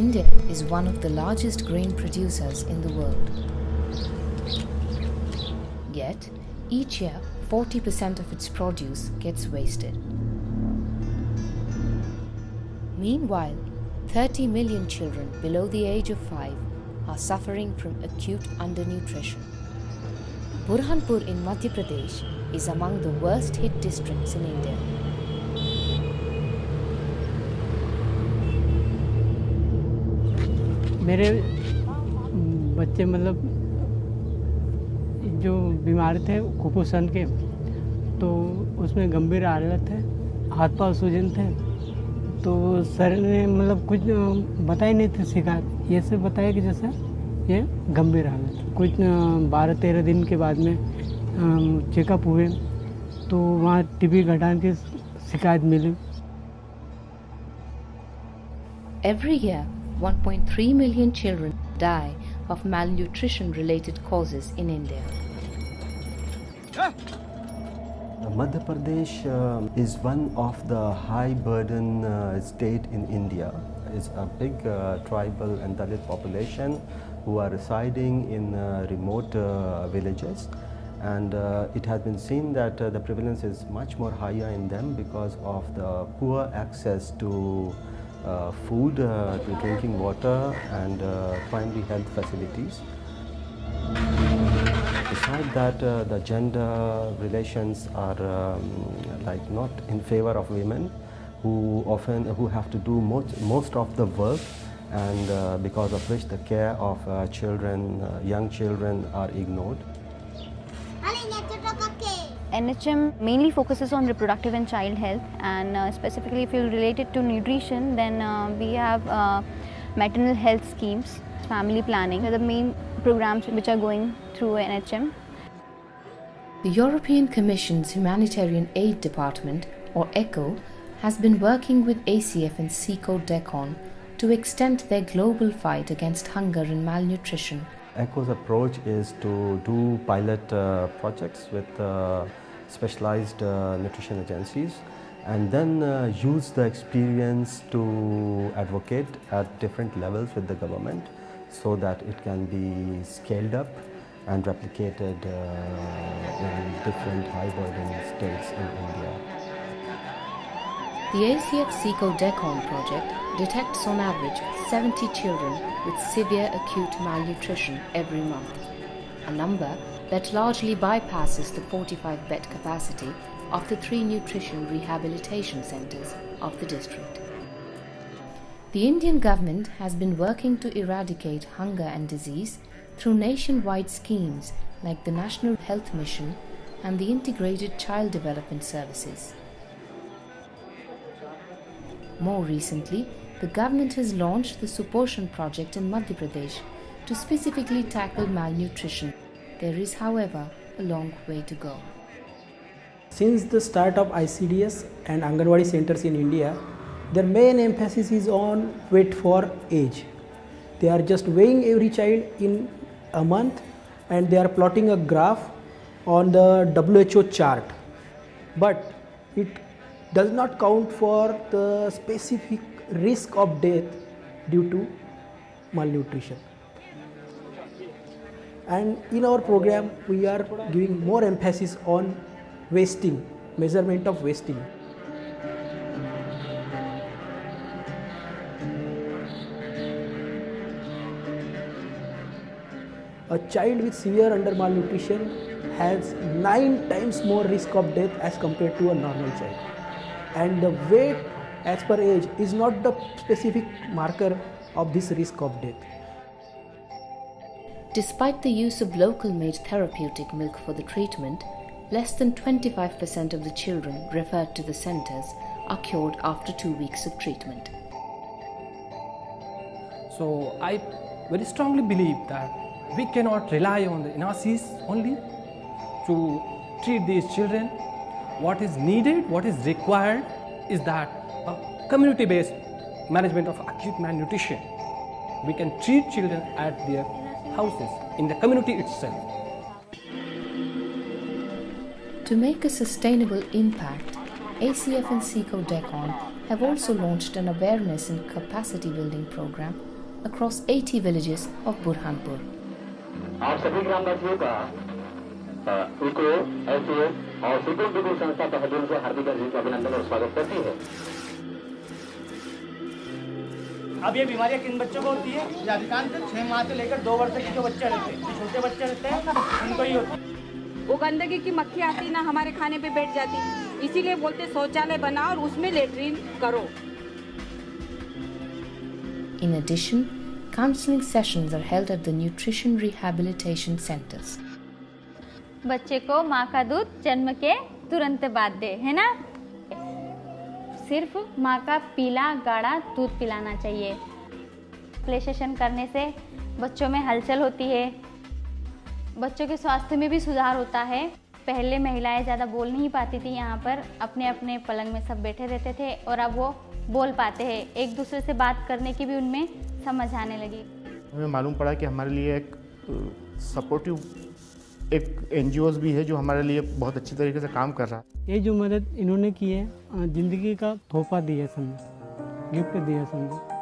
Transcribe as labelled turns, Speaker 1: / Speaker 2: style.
Speaker 1: India is one of the largest grain producers in the world. Yet, each year 40% of its produce gets wasted. Meanwhile, 30 million children below the age of 5 are suffering from acute undernutrition. Burhanpur in Madhya Pradesh is among the worst hit districts in India.
Speaker 2: मेरे बच्चे मतलब जो बीमार थे कुपोषण के तो उसमें गंभीर हालत है हाथ पाँव सूजन थे तो सर ने मतलब कुछ बताई नहीं थे शिकायत। ये सब बताया कि जैसे ये गंभीर हालत कुछ बारह तेरह दिन के बाद में चेकअप हुए तो वहाँ टीबी घटान की शिकायत मिली।
Speaker 1: Every year, 1.3 million children die of malnutrition related causes in India.
Speaker 3: Madhya Pradesh uh, is one of the high burden uh, state in India. It's a big uh, tribal and Dalit population who are residing in uh, remote uh, villages and uh, it has been seen that the prevalence is much more higher in them because of the poor access to uh, food, uh, to drinking water and uh, primary health facilities. Besides that, the gender relations are um, like not in favor of women who often who have to do most, most of the work and uh, because of which the care of uh, children, uh, young children are ignored.
Speaker 4: NHM mainly focuses on reproductive and child health and uh, specifically if you relate it to nutrition then uh, we have uh, maternal health schemes, family planning are the main programs which are going through NHM.
Speaker 1: The European Commission's Humanitarian Aid Department or ECHO has been working with ACF and SECO DECON to extend their global fight against hunger and malnutrition
Speaker 3: ECHO's approach is to do pilot uh, projects with uh, specialized uh, nutrition agencies and then uh, use the experience to advocate at different levels with the government so that it can be scaled up and replicated uh, in different high burden states in India.
Speaker 1: The ACF SECO DECON project detects on average 70 children with severe acute malnutrition every month, a number that largely bypasses the 45 bed capacity of the three nutrition rehabilitation centers of the district. The Indian government has been working to eradicate hunger and disease through nationwide schemes like the National Health Mission and the Integrated Child Development Services. More recently, the government has launched the Suposhan project in Madhya Pradesh to specifically tackle malnutrition. There is, however, a long way to go.
Speaker 5: Since the start of ICDS and Anganwadi centers in India, their main emphasis is on weight for age. They are just weighing every child in a month and they are plotting a graph on the WHO chart. But it does not count for the specific risk of death due to malnutrition. And in our program, we are giving more emphasis on wasting, measurement of wasting. A child with severe under malnutrition has 9 times more risk of death as compared to a normal child. And the weight as per age is not the specific marker of this risk of death.
Speaker 1: Despite the use of local made therapeutic milk for the treatment, less than 25% of the children referred to the centers are cured after two weeks of treatment.
Speaker 6: So I very strongly believe that we cannot rely on the NRCs only to treat these children. What is needed, what is required is that a community-based management of acute malnutrition. We can treat children at their houses, in the community itself.
Speaker 1: To make a sustainable impact, ACF and SECO DECON have also launched an awareness and capacity building program across 80 villages of Burhanpur.
Speaker 7: आप सभी ग्रामवासियों का अ, eco S और सुकुम बिगुल संस्था तहजील से हार्दिक अभिनंदन और स्वागत करती है
Speaker 8: अब ये बीमारियाँ किन बच्चों को होती है? अधिकांश छह माह से लेकर दो वर्ष तक के जो बच्चे रहते हैं जो छोटे बच्चे रहते हैं उनको ही होती है।
Speaker 9: वो गंदगी की मक्खी आती ना हमारे खाने पे बैठ जाती। इसीलिए बोलते शौचालय बनाओ और उसमें लेटरिन करो।
Speaker 1: In addition, counseling sessions are held at the nutrition rehabilitation centers.
Speaker 4: बच्चे को माँ का दूध जन्म के तुरंत बाद दे है ना? सिर्फ़ माँ का पीला गाढ़ा दूध पिलाना चाहिए। प्ले सेशन करने से बच्चों में हलचल होती है। बच्चों के स्वास्थ्य में भी सुधार होता है। पहले महिलाएँ ज़्यादा बोल नहीं पाती थी, यहाँ पर अपने अपने पलंग में सब बैठे रहते थे और अब वो बोल पाते हैं। एक दूसरे से बात करने की भी उनमें समझ आने लगी।
Speaker 10: हमें मालूम पड़ा कि हमारे लिए एक सपोर्टिव एक एन भी है जो हमारे लिए बहुत अच्छी तरीके से काम कर रहा है।
Speaker 2: ये जो मदद इन्होंने की है ज़िंदगी का तोहफा दिया समझो, गिफ्ट दिया समझो।